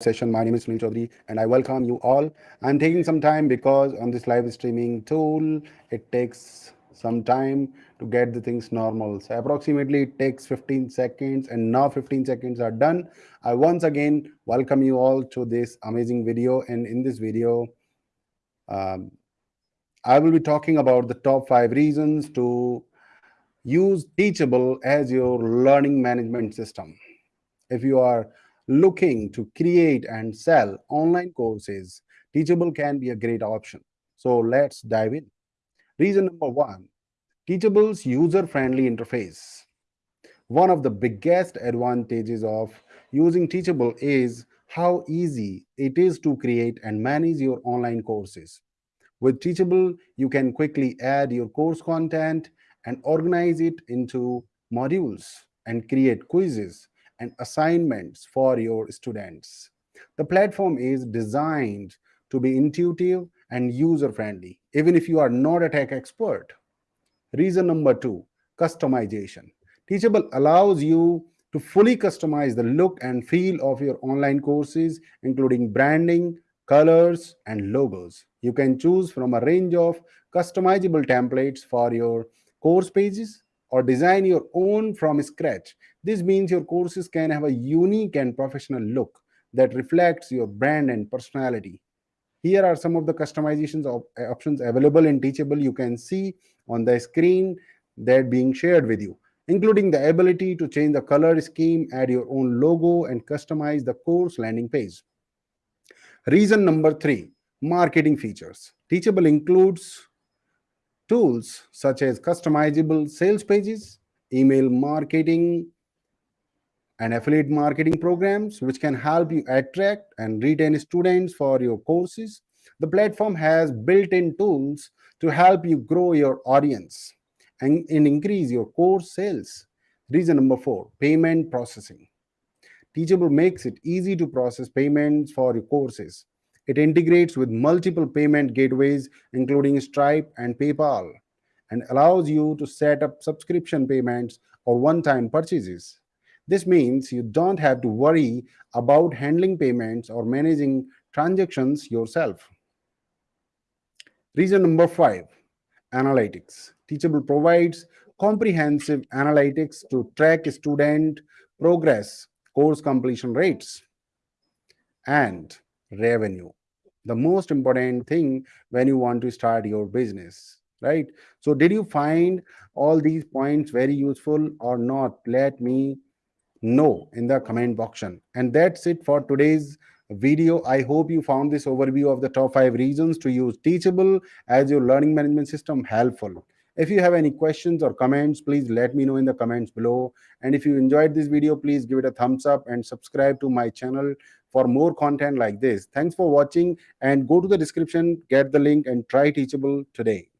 session. My name is Sunil Chaudhary and I welcome you all. I'm taking some time because on this live streaming tool, it takes some time to get the things normal. So approximately it takes 15 seconds and now 15 seconds are done. I once again welcome you all to this amazing video. And in this video, um, I will be talking about the top five reasons to use Teachable as your learning management system. If you are looking to create and sell online courses, Teachable can be a great option. So let's dive in. Reason number one, Teachable's user-friendly interface. One of the biggest advantages of using Teachable is how easy it is to create and manage your online courses. With Teachable, you can quickly add your course content and organize it into modules and create quizzes and assignments for your students. The platform is designed to be intuitive and user-friendly, even if you are not a tech expert. Reason number two, customization. Teachable allows you to fully customize the look and feel of your online courses, including branding, colors, and logos. You can choose from a range of customizable templates for your course pages or design your own from scratch. This means your courses can have a unique and professional look that reflects your brand and personality. Here are some of the customizations of uh, options available in Teachable. You can see on the screen that being shared with you, including the ability to change the color scheme, add your own logo, and customize the course landing page. Reason number three, marketing features. Teachable includes tools such as customizable sales pages, email marketing, and affiliate marketing programs, which can help you attract and retain students for your courses. The platform has built-in tools to help you grow your audience and, and increase your course sales. Reason number four, payment processing. Teachable makes it easy to process payments for your courses. It integrates with multiple payment gateways, including Stripe and PayPal, and allows you to set up subscription payments or one-time purchases. This means you don't have to worry about handling payments or managing transactions yourself. Reason number five, analytics. Teachable provides comprehensive analytics to track student progress, course completion rates, and revenue. The most important thing when you want to start your business, right? So did you find all these points very useful or not? Let me know in the comment box. And that's it for today's video. I hope you found this overview of the top five reasons to use Teachable as your learning management system helpful. If you have any questions or comments, please let me know in the comments below. And if you enjoyed this video, please give it a thumbs up and subscribe to my channel for more content like this. Thanks for watching and go to the description, get the link and try Teachable today.